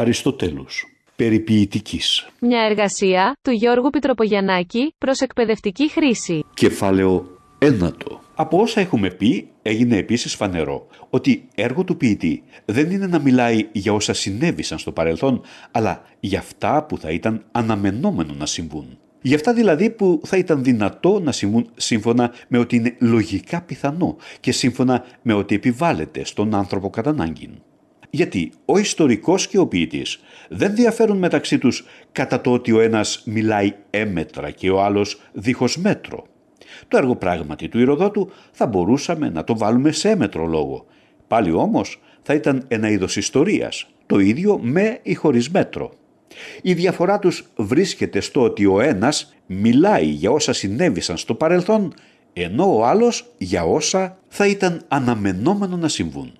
Αριστοτέλους Περιποιητικής Μια εργασία του Γιώργου Πιτροπογιαννάκη προς εκπαιδευτική χρήση. Κεφάλαιο ένατο Από όσα έχουμε πει έγινε επίσης φανερό ότι έργο του ποιητή δεν είναι να μιλάει για όσα συνέβησαν στο παρελθόν αλλά για αυτά που θα ήταν αναμενόμενο να συμβούν. Για αυτά δηλαδή που θα ήταν δυνατό να συμβούν σύμφωνα με ότι είναι λογικά πιθανό και σύμφωνα με ότι επιβάλλεται στον άνθρωπο κατά ανάγκη. Γιατί ο ιστορικός και ο ποιητής δεν διαφέρουν μεταξύ τους κατά το ότι ο ένας μιλάει έμετρα και ο άλλος δίχως μέτρο. Το έργο πράγματι του Ηροδότου θα μπορούσαμε να το βάλουμε σε έμετρο λόγο. Πάλι όμως θα ήταν ένα είδος ιστορίας, το ίδιο με ή χωρίς μέτρο. Η διαφορά τους βρίσκεται στο ότι ο ένας μιλάει για όσα συνέβησαν στο παρελθόν, ενώ ο άλλος για όσα θα ήταν αναμενόμενο να συμβούν.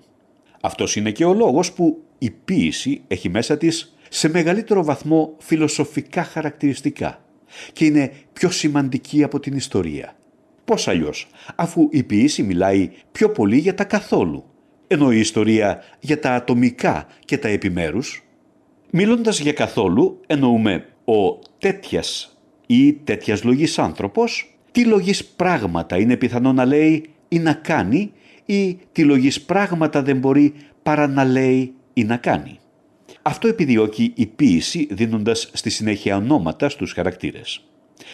Αυτός είναι και ο λόγος που η ποίηση έχει μέσα της σε μεγαλύτερο βαθμό φιλοσοφικά χαρακτηριστικά και είναι πιο σημαντική από την ιστορία. Πώς αλλιώς, αφού η ποίηση μιλάει πιο πολύ για τα καθόλου, ενώ η ιστορία για τα ατομικά και τα επιμέρους; Μιλώντας για καθόλου εννοούμε ο τέτοιας ή τέτοιας λογής άνθρωπος, τι λογής πράγματα είναι πιθανό να λέει ή να κάνει ή τι λογής πράγματα δεν μπορεί παρά να λέει ή να κάνει. Αυτό επιδιώκει η ποίηση δίνοντας στη συνέχεια ονόματα στους χαρακτήρες.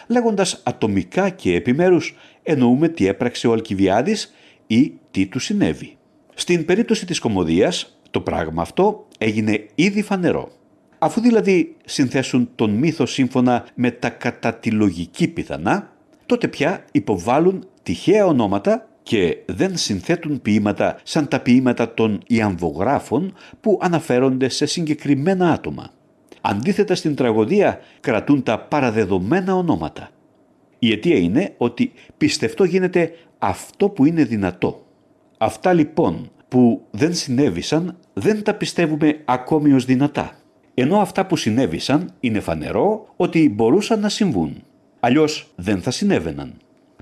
Λέγοντας ατομικά και επιμέρους εννοούμε τι έπραξε ο Αλκιβιάδης ή τι του συνέβη. Στην περίπτωση της κομμωδίας το πράγμα αυτό έγινε ήδη φανερό. Αφού δηλαδή συνθέσουν τον μύθο σύμφωνα με τα κατά τη λογική πιθανά, τότε πια υποβάλλουν τυχαία ονόματα και δεν συνθέτουν ποίηματα σαν τα ποίηματα των ιαμβογράφων που αναφέρονται σε συγκεκριμένα άτομα. Αντίθετα στην τραγωδία κρατούν τα παραδεδομένα ονόματα. Η αιτία είναι ότι πιστευτό γίνεται αυτό που είναι δυνατό. Αυτά λοιπόν που δεν συνέβησαν δεν τα πιστεύουμε ακόμη ως δυνατά. Ενώ αυτά που συνέβησαν είναι φανερό ότι μπορούσαν να συμβούν. Αλλιώς δεν θα συνέβαιναν.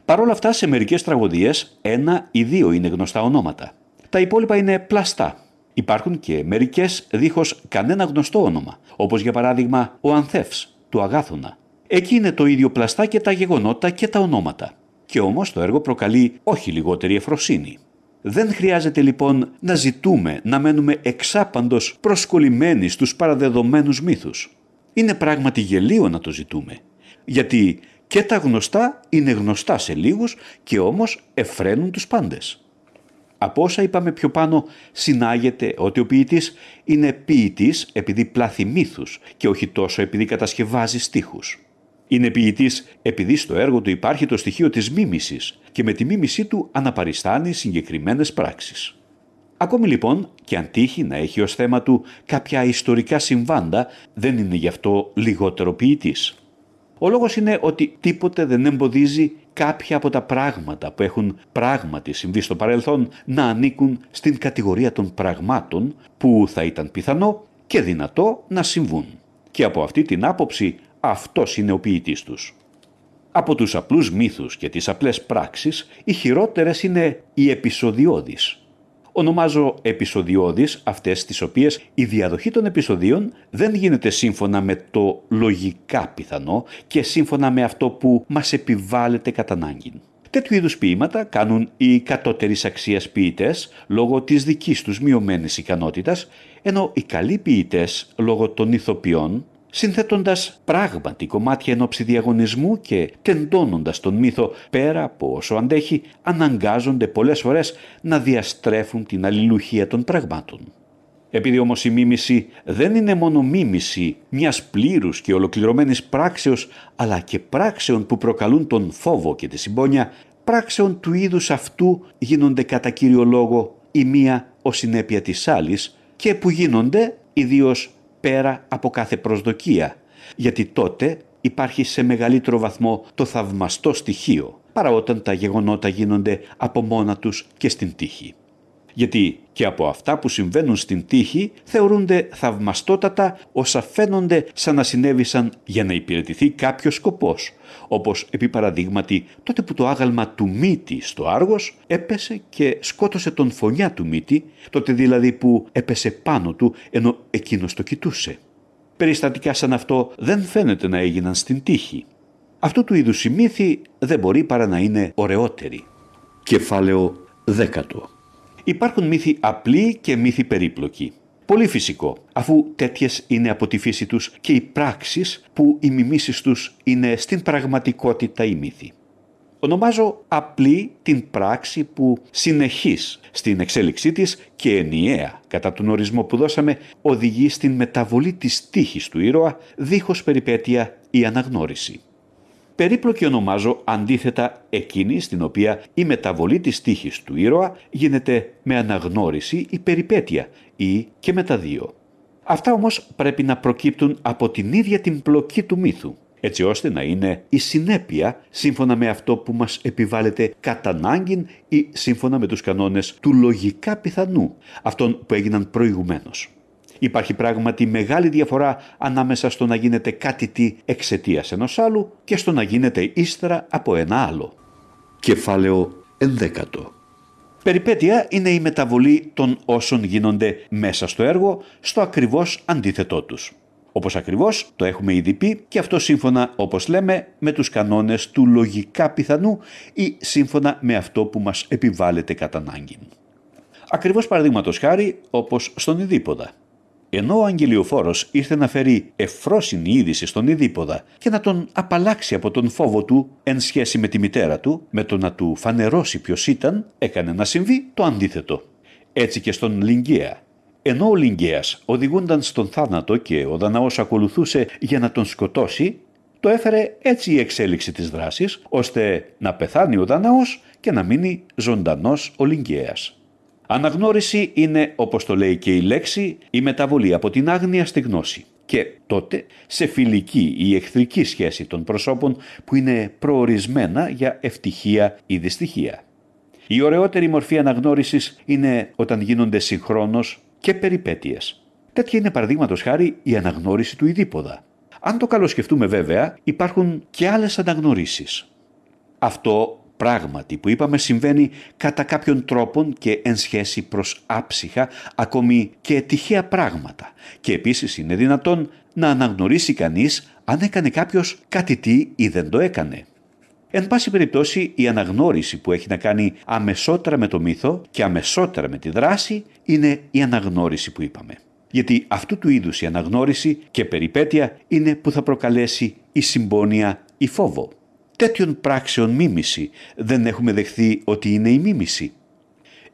Παρ' όλα αυτά σε μερικές τραγωδίες ένα ή δύο είναι γνωστά ονόματα. Τα υπόλοιπα είναι πλαστά. Υπάρχουν και μερικές δίχως κανένα γνωστό όνομα, όπως για παράδειγμα ο Ανθεύς του Αγάθωνα. Εκεί είναι το ίδιο πλαστά και τα γεγονότα και τα ονόματα. Και όμως το έργο προκαλεί όχι λιγότερη εφροσύνη. Δεν χρειάζεται λοιπόν να ζητούμε να μένουμε εξάπαντος προσκολλημένοι στους παραδεδομένους μύθους. Είναι πράγματι γελίο να το ζητούμε. Γιατί και τα γνωστά είναι γνωστά σε λίγους και όμως εφραίνουν τους πάντες. Από όσα είπαμε πιο πάνω συνάγεται ότι ο ποιητής είναι ποιητής επειδή πλάθει μύθους και όχι τόσο επειδή κατασκευάζει στίχους. Είναι ποιητής επειδή στο έργο του υπάρχει το στοιχείο της μίμησης και με τη μίμησή του αναπαριστάνει συγκεκριμένες πράξεις. Ακόμη λοιπόν και αν τύχει να έχει ως θέμα του κάποια ιστορικά συμβάντα δεν είναι γι' αυτό λιγότερο ποιητής. Ο λόγος είναι ότι τίποτε δεν εμποδίζει κάποια από τα πράγματα που έχουν πράγματι συμβεί στο παρελθόν να ανήκουν στην κατηγορία των πραγμάτων που θα ήταν πιθανό και δυνατό να συμβούν. Και από αυτή την άποψη αυτός είναι ο ποιητής τους. Από τους απλούς μύθους και τις απλές πράξεις, οι χειρότερες είναι οι επεισοδιώδεις. Ονομάζω επεισοδιώδεις αυτές τις οποίες η διαδοχή των επεισοδίων δεν γίνεται σύμφωνα με το λογικά πιθανό και σύμφωνα με αυτό που μας επιβάλλεται κατά ανάγκη. Τέτοιου είδους ποίηματα κάνουν οι κατώτερης αξίας ποιητές λόγω της δικής τους μειωμένης ικανότητας, ενώ οι καλοί ποιητές λόγω των ηθοποιών συνθέτοντας πράγματι κομμάτια ενόψη διαγωνισμού και τεντώνοντας τον μύθο πέρα από όσο αντέχει, αναγκάζονται πολλές φορές να διαστρέφουν την αλληλουχία των πραγμάτων. Επειδή όμως η μίμηση δεν είναι μόνο μίμηση μιας πλήρους και ολοκληρωμένης πράξεως, αλλά και πράξεων που προκαλούν τον φόβο και τη συμπόνια, πράξεων του είδους αυτού γίνονται κατά κύριο λόγο η μία ως συνέπεια της άλλης και που γίνονται ιδίως πέρα από κάθε προσδοκία, γιατί τότε υπάρχει σε μεγαλύτερο βαθμό το θαυμαστό στοιχείο, παρά όταν τα γεγονότα γίνονται από μόνα τους και στην τύχη. Γιατί και από αυτά που συμβαίνουν στην τύχη θεωρούνται θαυμαστότατα όσα φαίνονται σαν να συνέβησαν για να υπηρετηθεί κάποιος σκοπός, όπως επί παραδείγματι τότε που το άγαλμα του Μύτη στο Άργος έπεσε και σκότωσε τον φωνιά του Μύτη, τότε δηλαδή που έπεσε πάνω του ενώ εκείνος το κοιτούσε. Περιστατικά σαν αυτό δεν φαίνεται να έγιναν στην τύχη. Αυτού του είδους η μύθη δεν μπορεί παρά να είναι ωραιότερη. Κεφάλαιο δέκατο. Υπάρχουν μύθοι απλοί και μύθοι περίπλοκοι. Πολύ φυσικό, αφού τέτοιες είναι από τη φύση τους και οι πράξεις που οι μιμήσεις τους είναι στην πραγματικότητα η μύθη. Ονομάζω απλή την πράξη που συνεχής στην εξέλιξή της και ενιαία κατά τον ορισμό που δώσαμε οδηγεί στην μεταβολή της τύχης του ήρωα δίχως περιπέτεια ή αναγνώριση. Περίπλοκη ονομάζω αντίθετα εκείνη στην οποία η μεταβολή της τύχης του ήρωα γίνεται με αναγνώριση ή περιπέτεια ή και με τα δύο. Αυτά όμως πρέπει να προκύπτουν από την ίδια την πλοκή του μύθου έτσι ώστε να είναι η συνέπεια σύμφωνα με αυτό που μας επιβάλλεται κατά ανάγκη ή σύμφωνα με τους κανόνες του λογικά πιθανού, αυτών που έγιναν προηγουμένως. Υπάρχει πράγματι μεγάλη διαφορά ανάμεσα στο να γίνεται κάτι τι εξαιτίας ενός άλλου και στο να γίνεται ύστερα από ένα άλλο. Κεφάλαιο ενδέκατο. Περιπέτεια είναι η μεταβολή των όσων γίνονται μέσα στο έργο στο ακριβώς αντίθετό τους. Όπως ακριβώς το έχουμε ήδη πει και αυτό σύμφωνα όπως λέμε με τους κανόνες του λογικά πιθανού ή σύμφωνα με αυτό που μας επιβάλλεται κατά ανάγκη. Ακριβώς παραδείγματος χάρη όπως στον Ιδίποδα. Ενώ ο αγγελιοφόρος ήρθε να φέρει εφρόσινη είδηση στον Ιδίποδα και να τον απαλλάξει από τον φόβο του εν σχέση με τη μητέρα του, με το να του φανερώσει ποιος ήταν, έκανε να συμβεί το αντίθετο. Έτσι και στον Λιγκαία, ενώ ο Λιγκαίας οδηγούνταν στον θάνατο και ο Δαναός ακολουθούσε για να τον σκοτώσει, το έφερε έτσι η εξέλιξη της δράσης, ώστε να πεθάνει ο Δαναός και να μείνει ζωντανός ο Λιγκαίας. Αναγνώριση είναι, όπως το λέει και η λέξη, η μεταβολή από την άγνοια στη γνώση. Και τότε σε φιλική ή εχθρική σχέση των προσώπων που είναι προορισμένα για ευτυχία ή δυστυχία. Η ωραιότερη μορφή αναγνώρισης είναι όταν γίνονται συγχρόνως και περιπέτειες. Τέτοια είναι παραδείγματος χάρη η αναγνώριση του ειδήποδα. Αν το καλοσκεφτούμε βέβαια, υπάρχουν και άλλες αναγνωρίσεις. Αυτό πράγματι που είπαμε συμβαίνει κατά κάποιον τρόπον και εν σχέση προς άψυχα, ακόμη και τυχαία πράγματα. Και επίσης είναι δυνατόν να αναγνωρίσει κανείς αν έκανε κάποιος κάτι τι ή δεν το έκανε. Εν πάση περιπτώσει, η αναγνώριση που έχει να κάνει αμεσότερα με το μύθο και αμεσότερα με τη δράση είναι η αναγνώριση που είπαμε. Γιατί αυτού του είδους η αναγνώριση και περιπέτεια είναι που θα προκαλέσει η συμπόνια ή φόβο. Τέτοιων πράξεων μίμηση δεν έχουμε δεχθεί ότι είναι η μίμηση.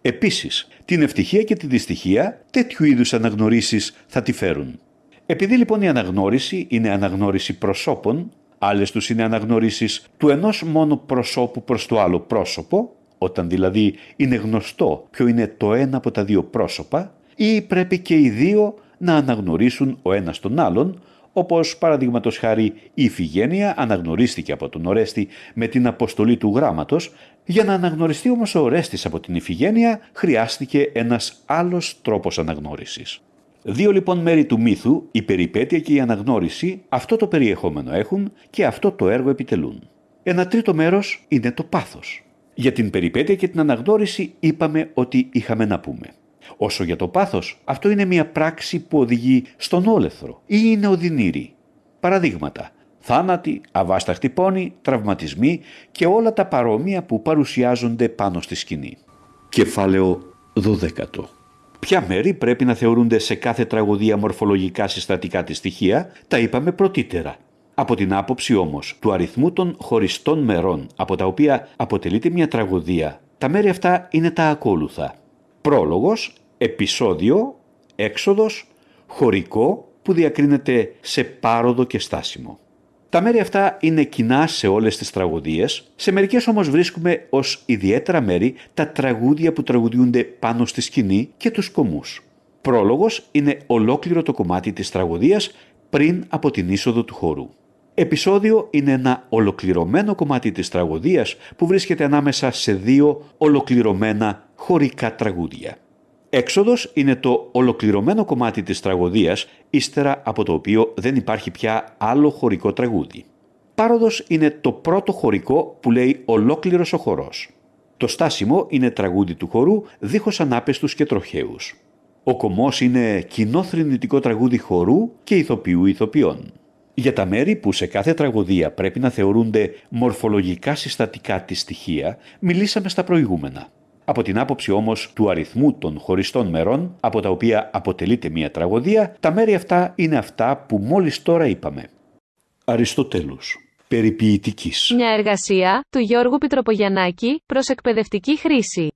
Επίσης, την ευτυχία και τη δυστυχία τέτοιου είδους αναγνωρίσεις θα τη φέρουν. Επειδή λοιπόν η αναγνώριση είναι αναγνώριση προσώπων, Άλλες τους είναι αναγνωρίσεις του ενός μόνο προσώπου προς το άλλο πρόσωπο, όταν δηλαδή είναι γνωστό ποιο είναι το ένα από τα δύο πρόσωπα, ή πρέπει και οι δύο να αναγνωρίσουν ο ένας τον άλλον, όπως παραδείγματος χάρη η Ιφηγένεια αναγνωρίστηκε από τον Ορέστη με την αποστολή του γράμματος, για να αναγνωριστεί όμως ο Ορέστης από την Ιφηγένεια χρειάστηκε ένας άλλος τρόπος αναγνώρισης. Δύο λοιπόν μέρη του μύθου, η περιπέτεια και η αναγνώριση, αυτό το περιεχόμενο έχουν και αυτό το έργο επιτελούν. Ένα τρίτο μέρος είναι το πάθος. Για την περιπέτεια και την αναγνώριση είπαμε ότι είχαμε να πούμε. Όσο για το πάθος, αυτό είναι μια πράξη που οδηγεί στον όλεθρο ή είναι οδυνήρη. Παραδείγματα, θάνατοι, αβάσταχτη πόνοι, τραυματισμοί και όλα τα παρόμοια που παρουσιάζονται πάνω στη σκηνή. Κεφάλαιο 12 Ποια μέρη πρέπει να θεωρούνται σε κάθε τραγωδία μορφολογικά συστατικά τη στοιχεία, τα είπαμε πρωτήτερα. Από την άποψη όμως του αριθμού των χωριστών μερών από τα οποία αποτελείται μια τραγωδία, τα μέρη αυτά είναι τα ακόλουθα. Πρόλογος, επεισόδιο, έξοδος, χωρικό που διακρίνεται σε πάροδο και στάσιμο. Τα μέρη αυτά είναι κοινά σε όλες τις τραγωδίες, σε μερικές όμως βρίσκουμε ως ιδιαίτερα μέρη τα τραγούδια που τραγουδιούνται πάνω στη σκηνή και τους κομμούς. Πρόλογος είναι ολόκληρο το κομμάτι της τραγωδίας πριν από την είσοδο του χώρου. Επισόδιο είναι ένα ολοκληρωμένο κομμάτι της τραγωδίας που βρίσκεται ανάμεσα σε δύο ολοκληρωμένα χωρικά τραγούδια. Έξοδος είναι το ολοκληρωμένο κομμάτι της τραγωδίας, ύστερα από το οποίο δεν υπάρχει πια άλλο χωρικό τραγούδι. Πάροδος είναι το πρώτο χωρικό που λέει ολόκληρος ο χορός. Το στάσιμο είναι τραγούδι του χορού δίχως ανάπεστους και τροχαίους. Ο κομμός είναι κοινό θρηνητικό τραγούδι χορού και ηθοποιού ηθοποιών. Για τα μέρη που σε κάθε τραγωδία πρέπει να θεωρούνται μορφολογικά συστατικά τη στοιχεία, μιλήσαμε στα προηγούμενα. Από την άποψη όμως του αριθμού των χωριστών μερών, από τα οποία αποτελείται μια τραγωδία, τα μέρη αυτά είναι αυτά που μόλις τώρα είπαμε. Αριστοτέλους. Περιποιητικής. Μια εργασία του Γιώργου Πιτροπογιαννάκη προς εκπαιδευτική χρήση.